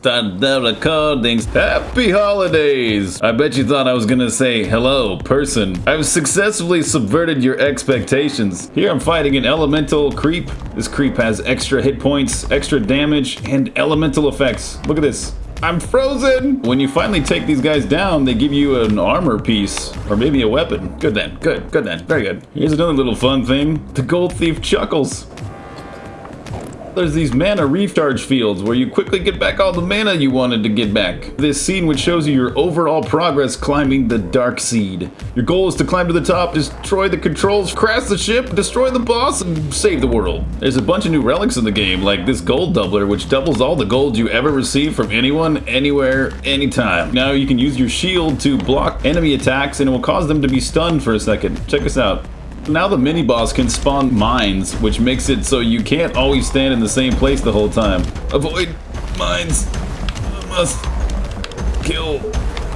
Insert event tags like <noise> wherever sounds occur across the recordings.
Start the recordings. Happy holidays! I bet you thought I was gonna say, hello, person. I've successfully subverted your expectations. Here I'm fighting an elemental creep. This creep has extra hit points, extra damage, and elemental effects. Look at this. I'm frozen! When you finally take these guys down, they give you an armor piece, or maybe a weapon. Good then, good, good then, very good. Here's another little fun thing. The Gold Thief chuckles there's these mana recharge fields where you quickly get back all the mana you wanted to get back. This scene which shows you your overall progress climbing the Dark Seed. Your goal is to climb to the top, destroy the controls, crash the ship, destroy the boss, and save the world. There's a bunch of new relics in the game, like this gold doubler, which doubles all the gold you ever receive from anyone, anywhere, anytime. Now you can use your shield to block enemy attacks and it will cause them to be stunned for a second. Check this out. Now the mini-boss can spawn mines, which makes it so you can't always stand in the same place the whole time. Avoid mines. Must kill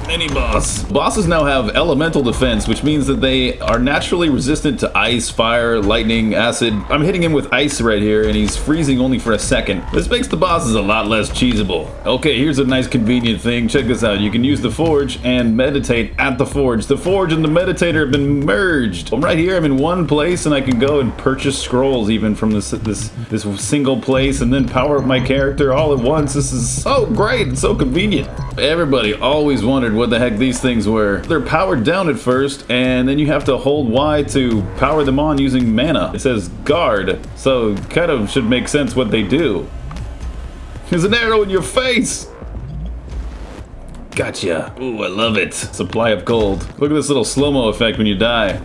mini boss. Bosses now have elemental defense, which means that they are naturally resistant to ice, fire, lightning, acid. I'm hitting him with ice right here, and he's freezing only for a second. This makes the bosses a lot less cheesable. Okay, here's a nice convenient thing. Check this out. You can use the forge and meditate at the forge. The forge and the meditator have been merged. I'm right here. I'm in one place, and I can go and purchase scrolls even from this this this single place, and then power up my character all at once. This is so great and so convenient. Everybody always wondered wondered what the heck these things were. They're powered down at first, and then you have to hold Y to power them on using mana. It says guard, so kind of should make sense what they do. There's an arrow in your face! Gotcha. Ooh, I love it. Supply of gold. Look at this little slow-mo effect when you die.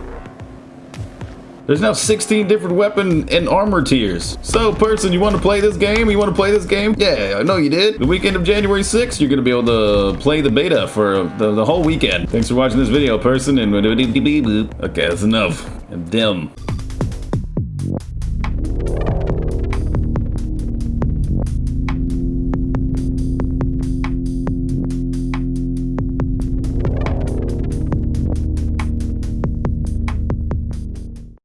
There's now 16 different weapon and armor tiers. So, person, you want to play this game? You want to play this game? Yeah, I know you did. The weekend of January 6th, you're going to be able to play the beta for the, the whole weekend. Thanks for watching this video, person. And <laughs> okay, that's enough. I'm dim.